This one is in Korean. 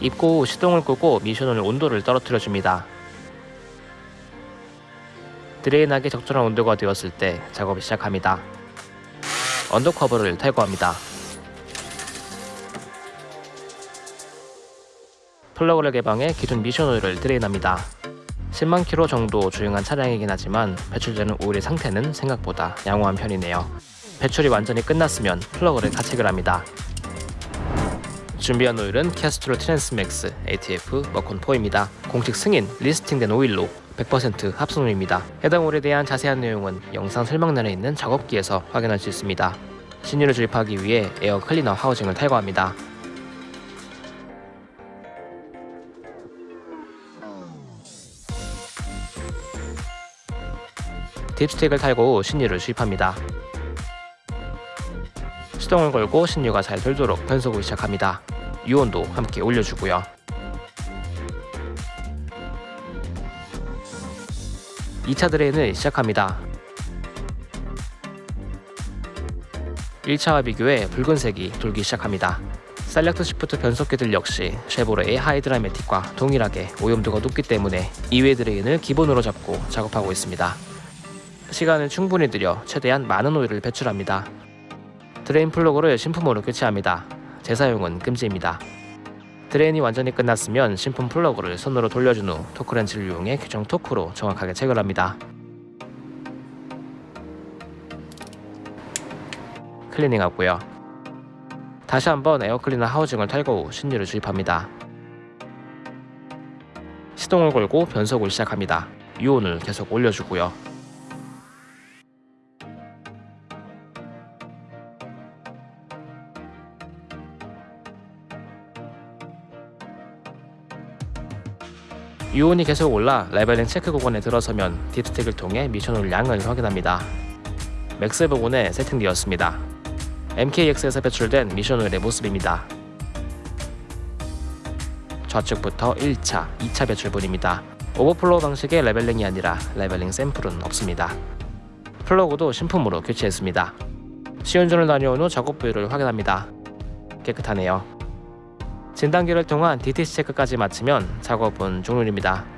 입고 후 시동을 끄고 미션을 온도를 떨어뜨려 줍니다. drain하기 적절한 온도가 되었을 때 작업을 시작합니다. undercover를 탈거합니다. 플러그를 개방해 기존 미션 오일을 drain합니다. 10만 킬로 정도 주행한 차량이긴 하지만 배출되는 오일의 상태는 생각보다 양호한 편이네요. 배출이 완전히 끝났으면 플러그를 가체결 합니다. 준비한 오일은 Castrol Transmax ATF Mercon 4입니다. 공식 승인 listing된 오일로 100% 합성유입니다. 해당 오일에 대한 자세한 내용은 영상 설명란에 있는 작업기에서 확인할 수 있습니다. 신유를 주입하기 위해 air cleaner housing을 탈거합니다. dipstick을 탈거 후 신유를 주입합니다. 시동을 걸고 신유가 잘 돌도록 변속을 시작합니다. 유온도 함께 올려주고요. 이차 drain을 시작합니다. 1차와 비교해 붉은색이 돌기 시작합니다. SelectShift 변속기들 역시 쉐보레의 Hydra-Matic과 동일하게 오염도가 높기 때문에 2회 drain을 기본으로 잡고 작업하고 있습니다. 시간을 충분히 들여 최대한 많은 오일을 배출합니다. drain 플러그를 신품으로 교체합니다. 재사용은 금지입니다. drain이 완전히 끝났으면 신품 플러그를 손으로 돌려준 후 토크렌치를 이용해 규정 토크로 정확하게 체결합니다. 클리닝하고요. 다시 한번 에어클리너 하우징을 탈거 후 신유를 주입합니다. 시동을 걸고 변속을 시작합니다. 유온을 계속 올려주고요. 유온이 계속 올라 leveling 체크 구간에 들어서면 dipstick을 통해 미션오일 양을 확인합니다. max 부분에 세팅되었습니다. MKX에서 배출된 미션오일의 모습입니다. 좌측부터 1차, 2차 배출분입니다. overflow 방식의 leveling이 아니라 leveling 샘플은 없습니다. 플러그도 신품으로 교체했습니다. 시운전을 다녀온 후 작업 부위를 확인합니다. 깨끗하네요. 진단기를 통한 DTC 체크까지 마치면 작업은 종료입니다.